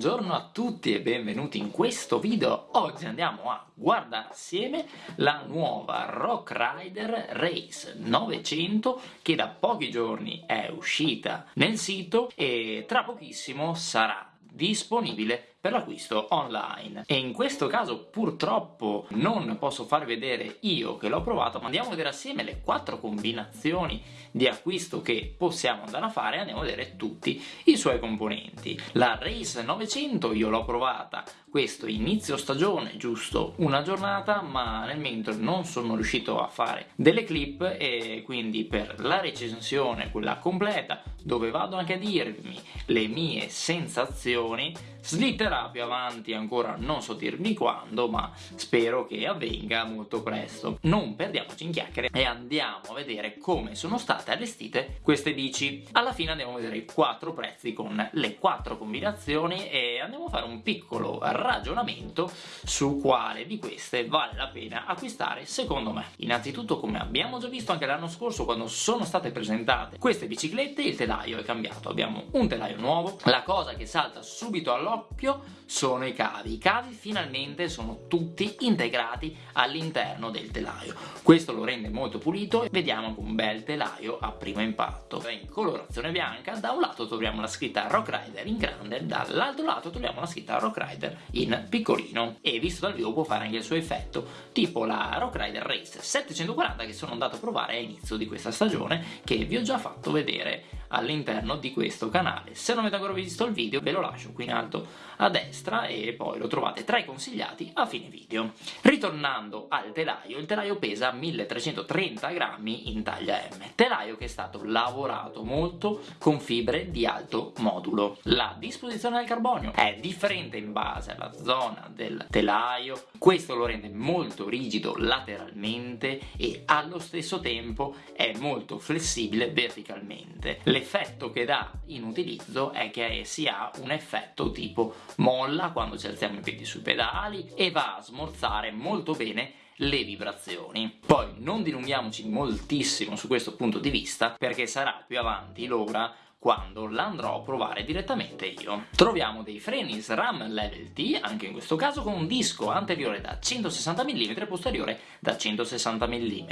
Buongiorno a tutti e benvenuti in questo video. Oggi andiamo a guardare assieme la nuova Rock Rider Race 900 che da pochi giorni è uscita nel sito e tra pochissimo sarà disponibile per l'acquisto online. E in questo caso purtroppo non posso far vedere io che l'ho provato ma andiamo a vedere assieme le quattro combinazioni di acquisto che possiamo andare a fare andiamo a vedere tutti i suoi componenti. La Race 900 io l'ho provata questo inizio stagione giusto una giornata ma nel mentre non sono riuscito a fare delle clip e quindi per la recensione quella completa dove vado anche a dirmi le mie sensazioni slitterà più avanti ancora non so dirmi quando ma spero che avvenga molto presto. Non perdiamoci in chiacchiere e andiamo a vedere come sono state allestite queste bici. Alla fine andiamo a vedere i quattro prezzi con le quattro combinazioni e andiamo a fare un piccolo ragionamento su quale di queste vale la pena acquistare secondo me. Innanzitutto come abbiamo già visto anche l'anno scorso quando sono state presentate queste biciclette il telaio è cambiato abbiamo un telaio nuovo la cosa che salta subito all'occhio sono i cavi. I cavi finalmente sono tutti integrati all'interno del telaio. Questo lo rende molto pulito e vediamo un bel telaio a primo impatto. In colorazione bianca, da un lato troviamo la scritta Rock Rider in grande, dall'altro lato troviamo la scritta Rock Rider in piccolino e visto dal vivo può fare anche il suo effetto, tipo la Rock Rider Race 740 che sono andato a provare a inizio di questa stagione che vi ho già fatto vedere all'interno di questo canale. Se non avete ancora visto il video ve lo lascio qui in alto a destra e poi lo trovate tra i consigliati a fine video. Ritornando al telaio, il telaio pesa 1330 grammi in taglia M, telaio che è stato lavorato molto con fibre di alto modulo. La disposizione del carbonio è differente in base alla zona del telaio, questo lo rende molto rigido lateralmente e allo stesso tempo è molto flessibile verticalmente. Le l'effetto che dà in utilizzo è che si ha un effetto tipo molla quando ci alziamo i piedi sui pedali e va a smorzare molto bene le vibrazioni. Poi non dilunghiamoci moltissimo su questo punto di vista perché sarà più avanti l'ora quando l'andrò a provare direttamente io. Troviamo dei freni SRAM Level T, anche in questo caso con un disco anteriore da 160 mm e posteriore da 160 mm.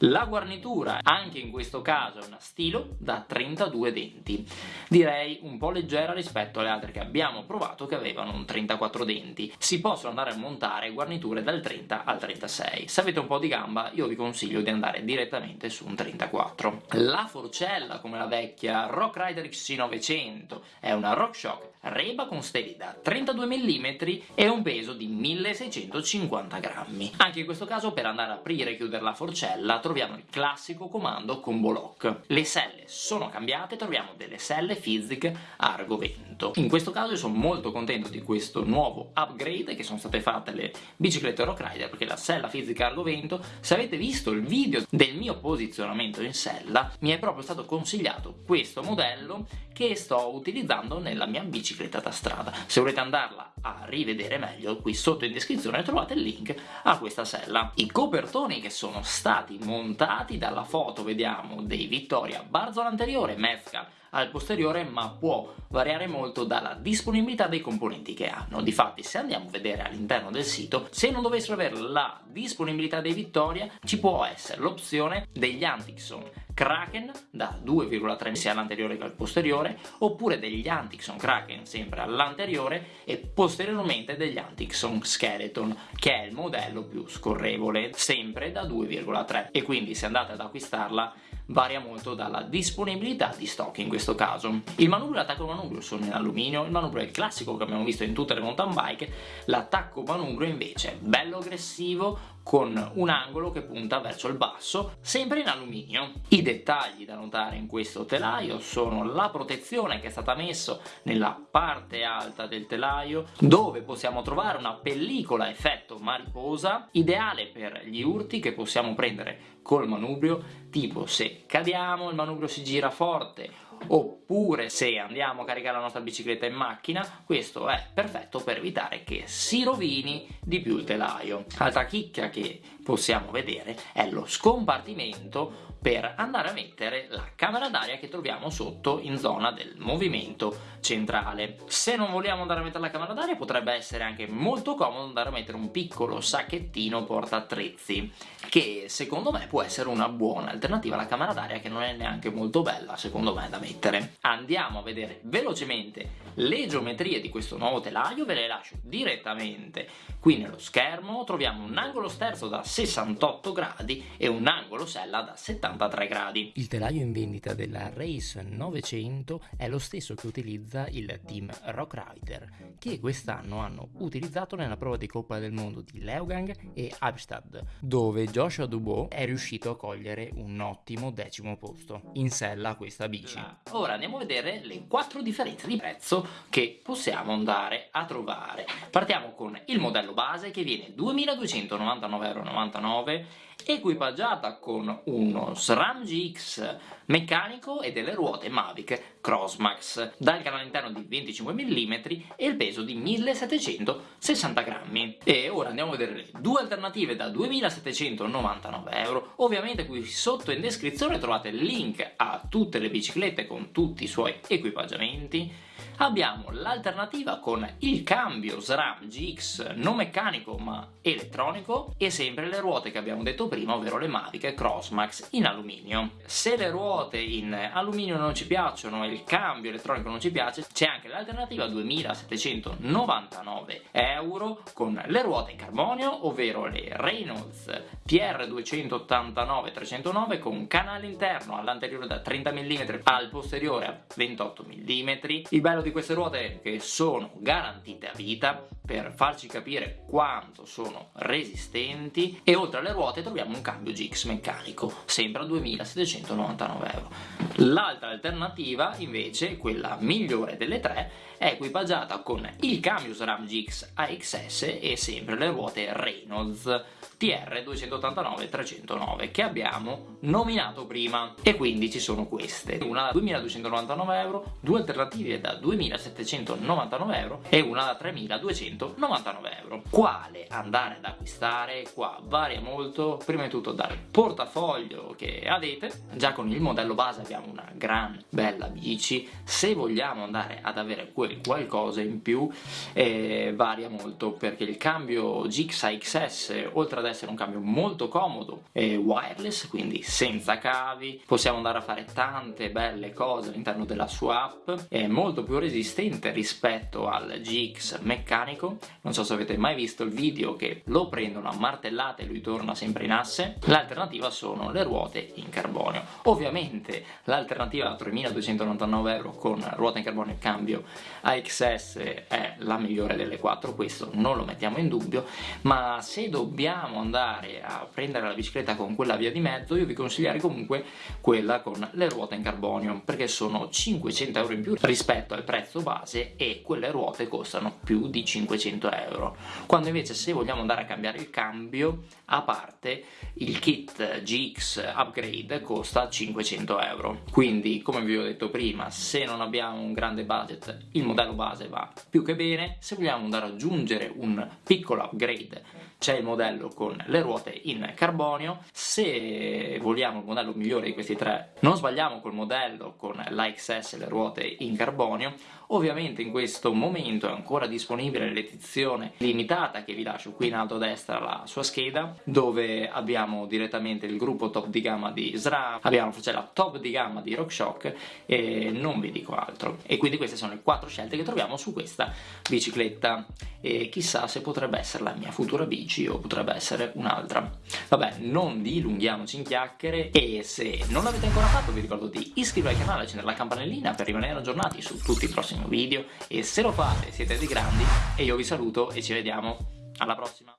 La guarnitura, anche in questo caso, è una stilo da 32 denti. Direi un po' leggera rispetto alle altre che abbiamo provato che avevano un 34 denti. Si possono andare a montare guarniture dal 30 al 36. Se avete un po' di gamba io vi consiglio di andare direttamente su un 34. La forcella, come la vecchia Rock Rider XC900 è una RockShox Reba con steli da 32 mm e un peso di 1650 grammi. Anche in questo caso per andare a aprire e chiudere la forcella troviamo il classico comando combo lock. Le selle sono cambiate, troviamo delle selle Fizik Argo Vento. In questo caso io sono molto contento di questo nuovo upgrade che sono state fatte le biciclette Rock Rider perché la sella Fizik Argo Vento, se avete visto il video del mio posizionamento in sella, mi è proprio stato consigliato questo modello che sto utilizzando nella mia bicicletta da strada. Se volete andarla a rivedere meglio, qui sotto in descrizione trovate il link a questa sella. I copertoni che sono stati montati dalla foto, vediamo, dei Vittoria Barzola anteriore, Mezcal al posteriore ma può variare molto dalla disponibilità dei componenti che hanno. Difatti se andiamo a vedere all'interno del sito, se non dovessero avere la disponibilità dei Vittoria, ci può essere l'opzione degli Antixon Kraken da 2,3 sia all'anteriore che al posteriore, oppure degli Antixon Kraken sempre all'anteriore e posteriormente degli Antixon Skeleton, che è il modello più scorrevole, sempre da 2,3 e quindi se andate ad acquistarla varia molto dalla disponibilità di stock in questo caso. Il manubrio e l'attacco manubrio sono in alluminio, il manubrio è il classico che abbiamo visto in tutte le mountain bike, l'attacco manubrio invece è bello aggressivo, con un angolo che punta verso il basso, sempre in alluminio. I dettagli da notare in questo telaio sono la protezione che è stata messa nella parte alta del telaio, dove possiamo trovare una pellicola effetto mariposa, ideale per gli urti che possiamo prendere col manubrio, tipo se cadiamo il manubrio si gira forte oppure se andiamo a caricare la nostra bicicletta in macchina questo è perfetto per evitare che si rovini di più il telaio. Altra chicca che possiamo vedere è lo scompartimento per andare a mettere la camera d'aria che troviamo sotto in zona del movimento centrale. Se non vogliamo andare a mettere la camera d'aria potrebbe essere anche molto comodo andare a mettere un piccolo sacchettino porta attrezzi che secondo me può essere una buona alternativa alla camera d'aria che non è neanche molto bella secondo me da mettere. Andiamo a vedere velocemente le geometrie di questo nuovo telaio, ve le lascio direttamente qui nello schermo, troviamo un angolo sterzo da 68 gradi e un angolo sella da 70 83 gradi. Il telaio in vendita della Race 900 è lo stesso che utilizza il team Rock Rider, che quest'anno hanno utilizzato nella prova di Coppa del Mondo di Leogang e Abstad, dove Joshua Dubois è riuscito a cogliere un ottimo decimo posto in sella a questa bici. Ora andiamo a vedere le quattro differenze di prezzo che possiamo andare a trovare. Partiamo con il modello base che viene 2299,99€ equipaggiata con uno SRAM GX meccanico e delle ruote Mavic Crossmax dal canale interno di 25 mm e il peso di 1760 grammi. E ora andiamo a vedere le due alternative da 2799 euro. Ovviamente qui sotto in descrizione trovate il link a tutte le biciclette con tutti i suoi equipaggiamenti abbiamo l'alternativa con il cambio SRAM GX non meccanico ma elettronico e sempre le ruote che abbiamo detto prima ovvero le Mavic Crossmax in alluminio. Se le ruote in alluminio non ci piacciono e il cambio elettronico non ci piace c'è anche l'alternativa 2799 euro con le ruote in carbonio ovvero le Reynolds TR289 309 con canale interno all'anteriore da 30 mm al posteriore a 28 mm. Il bello di queste ruote che sono garantite a vita per farci capire quanto sono resistenti e oltre alle ruote troviamo un cambio GX meccanico sempre a 2799 euro. L'altra alternativa invece quella migliore delle tre è equipaggiata con il cambio SRAM GX AXS e sempre le ruote Reynolds TR 289 309 che abbiamo nominato prima. E quindi ci sono queste. Una da 2299 euro due alternative da 2799 euro e una da 3299 euro. Quale andare ad acquistare? Qua varia molto. Prima di tutto dal portafoglio che avete. Già con il modello base abbiamo una gran bella bici. Se vogliamo andare ad avere quel qualcosa in più eh, varia molto perché il cambio GX AXS oltre ad essere un cambio molto comodo e wireless, quindi senza cavi, possiamo andare a fare tante belle cose all'interno della sua app, è molto più resistente rispetto al GX meccanico, non so se avete mai visto il video che lo prendono a martellate e lui torna sempre in asse, l'alternativa sono le ruote in carbonio. Ovviamente l'alternativa a 3299 euro con ruota in carbonio e cambio AXS è la migliore delle quattro, questo non lo mettiamo in dubbio, ma se dobbiamo andare a prendere la bicicletta con quella via di mezzo io vi consiglierei comunque quella con le ruote in carbonio perché sono 500 euro in più rispetto al prezzo base e quelle ruote costano più di 500 euro. Quando invece se vogliamo andare a cambiare il cambio a parte il kit GX upgrade costa 500 euro. Quindi come vi ho detto prima se non abbiamo un grande budget il modello base va. Più che bene se vogliamo andare ad aggiungere un piccolo upgrade c'è il modello con le ruote in carbonio se vogliamo il modello migliore di questi tre non sbagliamo col modello con l'AXS e le ruote in carbonio ovviamente in questo momento è ancora disponibile l'edizione limitata che vi lascio qui in alto a destra la sua scheda dove abbiamo direttamente il gruppo top di gamma di SRAM abbiamo la top di gamma di RockShox e non vi dico altro. E quindi queste sono le quattro scelte che troviamo su questa bicicletta. E chissà se potrebbe essere la mia futura bici o potrebbe essere un'altra. Vabbè non dilunghiamoci in chiacchiere e se non l'avete ancora fatto vi ricordo di iscrivervi al canale accendere la campanellina per rimanere aggiornati su tutti i prossimi video e se lo fate siete dei grandi e io vi saluto e ci vediamo. Alla prossima